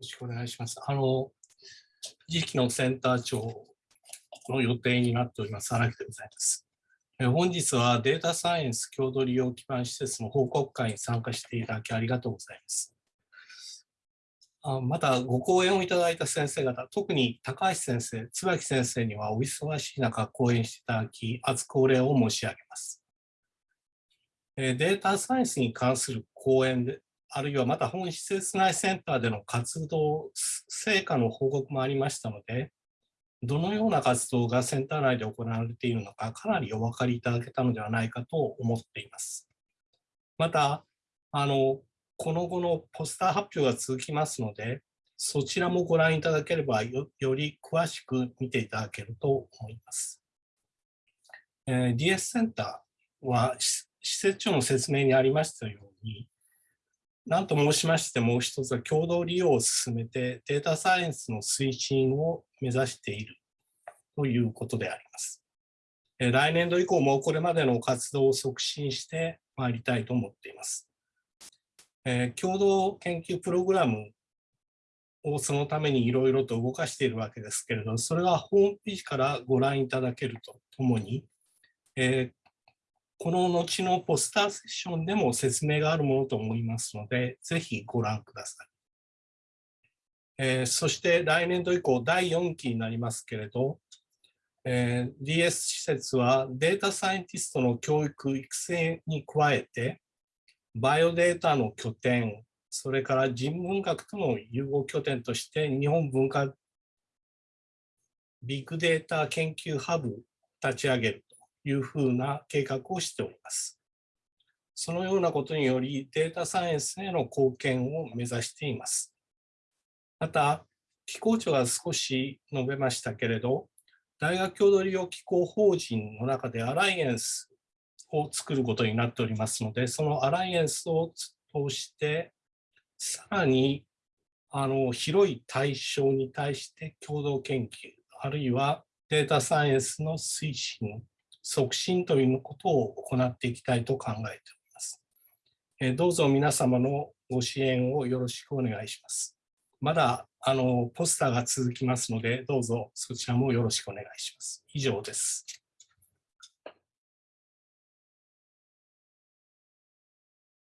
よろしくお願いします。あの、次期のセンター長の予定になっております、荒木でございます。本日はデータサイエンス共同利用基盤施設の報告会に参加していただきありがとうございます。あまた、ご講演をいただいた先生方、特に高橋先生、椿先生にはお忙しい中講演していただき、厚くお礼を申し上げます。データサイエンスに関する講演で、あるいはまた本施設内センターでの活動、成果の報告もありましたので、どのような活動がセンター内で行われているのか、かなりお分かりいただけたのではないかと思っています。また、あの、この後のポスター発表が続きますので、そちらもご覧いただければよ、り詳しく見ていただけると思います。えー、DS センターは施設長の説明にありましたように、何と申しましてもう一つは共同利用を進めてデータサイエンスの推進を目指しているということであります。来年度以降もこれまでの活動を促進してまいりたいと思っています。共同研究プログラムをそのためにいろいろと動かしているわけですけれど、それはホームページからご覧いただけるとともに、この後のポスターセッションでも説明があるものと思いますので、ぜひご覧ください。えー、そして来年度以降、第4期になりますけれど、えー、DS 施設はデータサイエンティストの教育・育成に加えて、バイオデータの拠点、それから人文学との融合拠点として日本文化ビッグデータ研究ハブ立ち上げるいうふうな計画をしております。そのようなことによりデータサイエンスへの貢献を目指しています。また、機構長が少し述べましたけれど、大学共同利用機構法人の中でアライエンスを作ることになっておりますので、そのアライエンスを通して、さらにあの広い対象に対して共同研究、あるいはデータサイエンスの推進促進ということを行っていきたいと考えております。どうぞ皆様のご支援をよろしくお願いします。まだあのポスターが続きますので、どうぞそちらもよろしくお願いします。以上です。